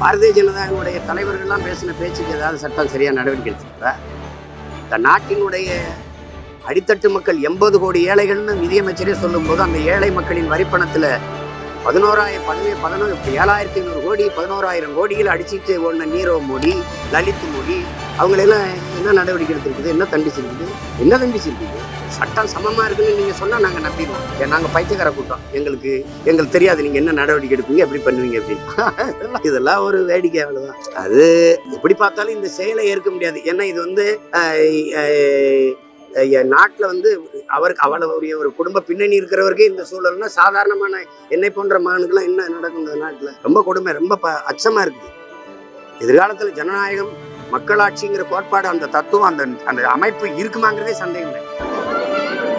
பாரதிய ஜனதாவினுடைய தலைவர்கள்லாம் பேசின பேச்சுக்கு ஏதாவது சட்டம் சரியாக நடவடிக்கை எடுத்துருக்கா? இந்த நாட்டினுடைய அடித்தட்டு மக்கள் எண்பது கோடி ஏழைகள்னு நிதியமைச்சரே சொல்லும்போது அந்த ஏழை மக்களின் வரிப்பணத்தில் பதினோராயிரம் பதினே பதினோரு ஏழாயிரத்தி ஐநூறு கோடி பதினோராயிரம் கோடியில் அடிச்சிட்டு ஓடின நீரவ் மோடி லலித் மோடி அவங்களெல்லாம் என்ன நடவடிக்கை எடுத்திருக்குது? என்ன தண்டிச்சிருக்குது? என்ன தண்டிச்சிருக்குது? சட்டம் சமமா இருக்குன்னு நீங்க சொன்னா நாங்க நம்பிடுவோம். நாங்கள் நாங்க பைத்தியக்கார கூட்டம். எங்களுக்கு எங்களுக்கு தெரியாது. நீங்க என்ன நடவடிக்கை எடுப்பீங்க? எப்படி பண்ணுவீங்க? அப்படின்னு. இதெல்லாம் ஒரு வேடிக்கை அவ்வளவுதான். அது எப்படி பார்த்தாலும் இந்த செயலை ஏற்க முடியாது. ஏன்னா இது வந்து நாட்டில் வந்து அவருக்கு அவ்வளவு ஒரு குடும்ப பின்னணி இருக்கிறவருக்கே இந்த சூழல்னா சாதாரணமான என்னை போன்ற மகனுக்கெல்லாம் என்ன நடக்கும் இந்த நாட்டில்? ரொம்ப கொடுமை ரொம்ப ப- அச்சமாக இருக்குது எதிர்காலத்தில் ஜனநாயகம் மக்களாட்சிங்கிற கோட்பாடு அந்த தத்துவம் அந்த அந்த அமைப்பு இருக்குமாங்கிறதே சந்தேகம். இல்லை Thank you.